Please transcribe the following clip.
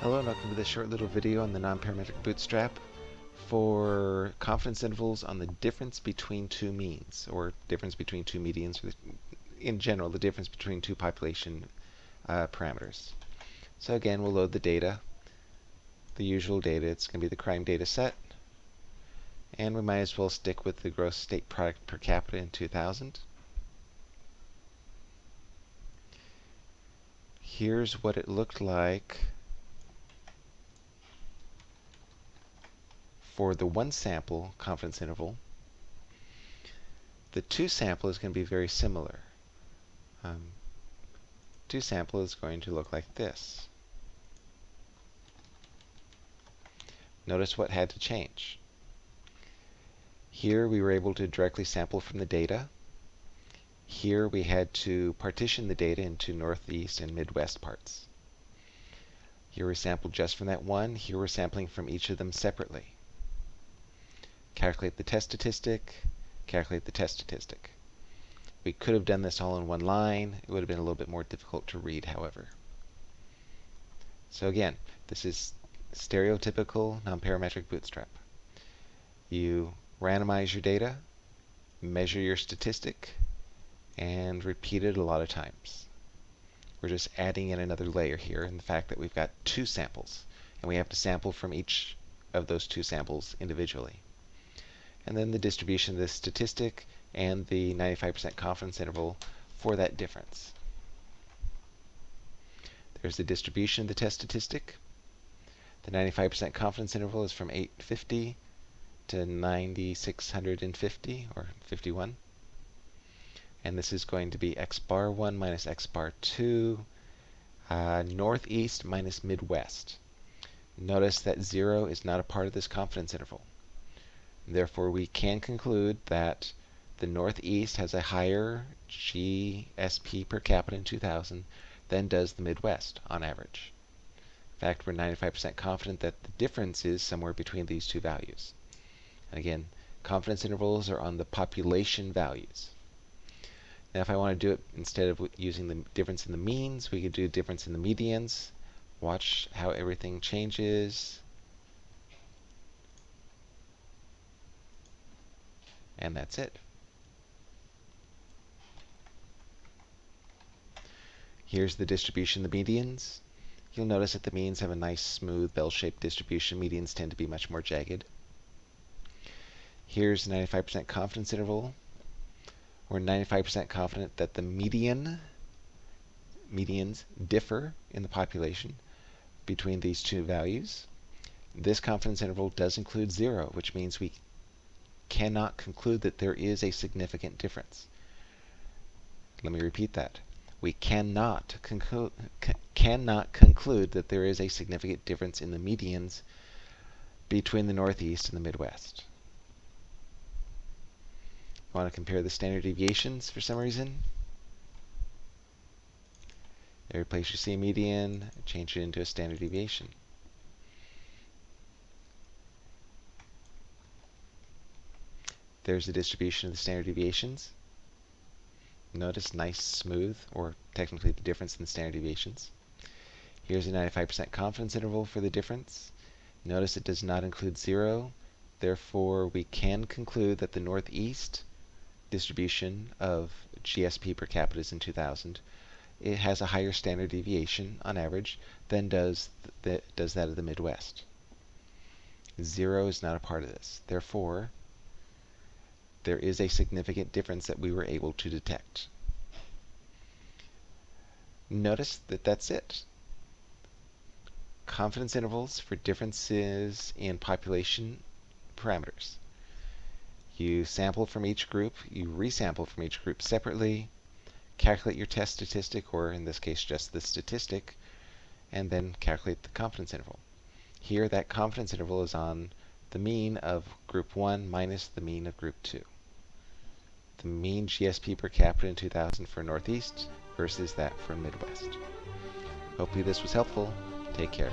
Hello and welcome to this short little video on the nonparametric bootstrap for confidence intervals on the difference between two means, or difference between two medians, or in general, the difference between two population uh, parameters. So again, we'll load the data, the usual data. It's going to be the crime data set, and we might as well stick with the gross state product per capita in 2000. Here's what it looked like for the one sample confidence interval. The two sample is going to be very similar. Um, two sample is going to look like this. Notice what had to change. Here we were able to directly sample from the data. Here we had to partition the data into northeast and midwest parts. Here we sampled just from that one. Here we're sampling from each of them separately. Calculate the test statistic, calculate the test statistic. We could have done this all in one line. It would have been a little bit more difficult to read, however. So again, this is stereotypical nonparametric bootstrap. You randomize your data, measure your statistic, and repeat it a lot of times. We're just adding in another layer here in the fact that we've got two samples, and we have to sample from each of those two samples individually. And then the distribution of the statistic and the 95% confidence interval for that difference. There's the distribution of the test statistic. The 95% confidence interval is from 850 to 9650 or 51 and this is going to be x bar 1 minus x bar 2, uh, northeast minus midwest. Notice that 0 is not a part of this confidence interval. Therefore, we can conclude that the northeast has a higher GSP per capita in 2000 than does the Midwest on average. In fact, we're 95% confident that the difference is somewhere between these two values. And again, confidence intervals are on the population values. Now if I want to do it instead of using the difference in the means, we could do difference in the medians. Watch how everything changes. And that's it. Here's the distribution of the medians. You'll notice that the means have a nice smooth bell-shaped distribution. Medians tend to be much more jagged. Here's the 95% confidence interval. We're 95% confident that the median medians differ in the population between these two values. This confidence interval does include zero, which means we cannot conclude that there is a significant difference. Let me repeat that. We cannot, conclu cannot conclude that there is a significant difference in the medians between the Northeast and the Midwest want to compare the standard deviations for some reason. Every place you see a median, change it into a standard deviation. There's the distribution of the standard deviations. Notice nice, smooth, or technically the difference in the standard deviations. Here's a 95% confidence interval for the difference. Notice it does not include zero. Therefore, we can conclude that the northeast distribution of GSP per capita is in 2000, it has a higher standard deviation on average than does, the, does that of the Midwest. Zero is not a part of this. Therefore, there is a significant difference that we were able to detect. Notice that that's it. Confidence intervals for differences in population parameters. You sample from each group, you resample from each group separately, calculate your test statistic, or in this case just the statistic, and then calculate the confidence interval. Here that confidence interval is on the mean of group 1 minus the mean of group 2. The mean GSP per capita in 2000 for Northeast versus that for Midwest. Hopefully this was helpful. Take care.